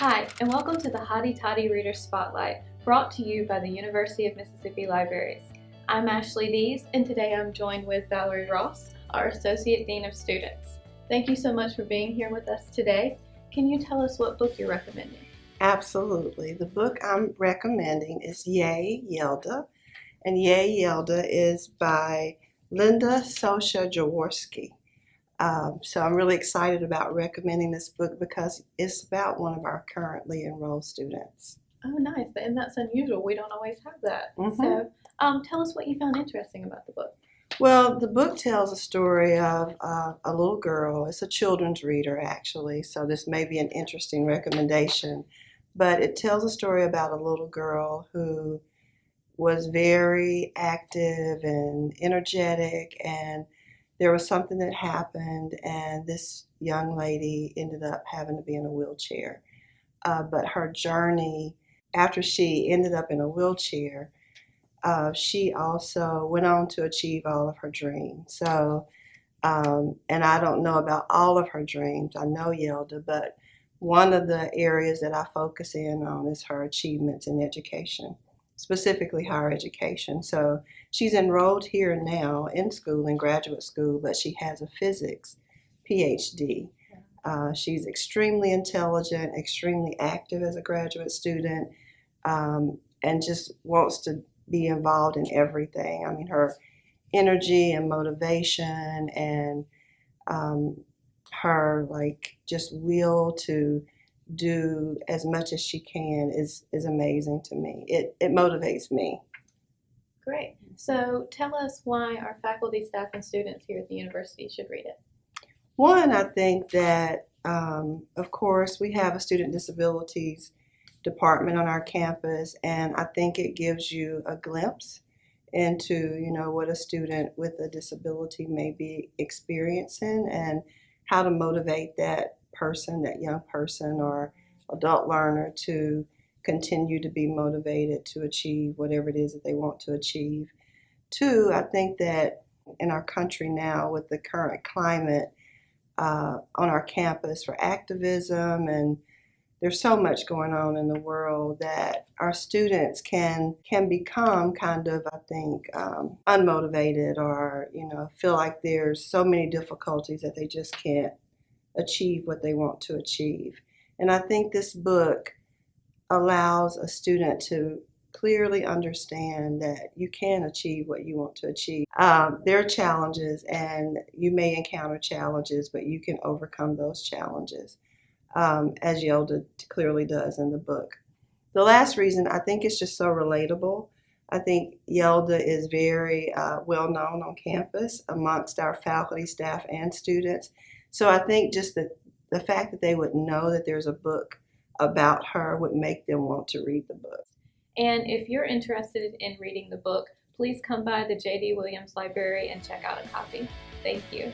Hi, and welcome to the Hotty Toddy Reader Spotlight, brought to you by the University of Mississippi Libraries. I'm Ashley Dees, and today I'm joined with Valerie Ross, our Associate Dean of Students. Thank you so much for being here with us today. Can you tell us what book you're recommending? Absolutely. The book I'm recommending is Yay Yelda, and Yay Yelda is by Linda Sosha Jaworski. Um, so I'm really excited about recommending this book because it's about one of our currently enrolled students. Oh, nice. And that's unusual. We don't always have that. Mhm. So um, tell us what you found interesting about the book. Well, the book tells a story of uh, a little girl. It's a children's reader, actually, so this may be an interesting recommendation. But it tells a story about a little girl who was very active and energetic, and there was something that happened, and this young lady ended up having to be in a wheelchair. Uh, but her journey, after she ended up in a wheelchair, uh, she also went on to achieve all of her dreams. So, um, and I don't know about all of her dreams. I know Yelda, but one of the areas that I focus in on is her achievements in education, specifically higher education. So she's enrolled here now in school, in graduate school, but she has a physics PhD. Uh, she's extremely intelligent, extremely active as a graduate student, um, and just wants to be involved in everything. I mean, her energy and motivation and um, her like just will to do as much as she can is is amazing to me. It it motivates me. Great. So tell us why our faculty, staff, and students here at the university should read it. One, I think that um, of course we have a student disabilities department on our campus, and I think it gives you a glimpse into you know what a student with a disability may be experiencing and how to motivate that person, that young person or adult learner to continue to be motivated to achieve whatever it is that they want to achieve. Two, I think that in our country now with the current climate uh, on our campus for activism and there's so much going on in the world that our students can can become kind of I think um, unmotivated or you know feel like there's so many difficulties that they just can't achieve what they want to achieve. And I think this book allows a student to clearly understand that you can achieve what you want to achieve. Um, there are challenges, and you may encounter challenges, but you can overcome those challenges, um, as Yelda clearly does in the book. The last reason I think it's just so relatable. I think Yelda is very uh, well known on campus amongst our faculty, staff, and students. So I think just the, the fact that they would know that there's a book about her would make them want to read the book. And if you're interested in reading the book, please come by the J.D. Williams Library and check out a copy. Thank you.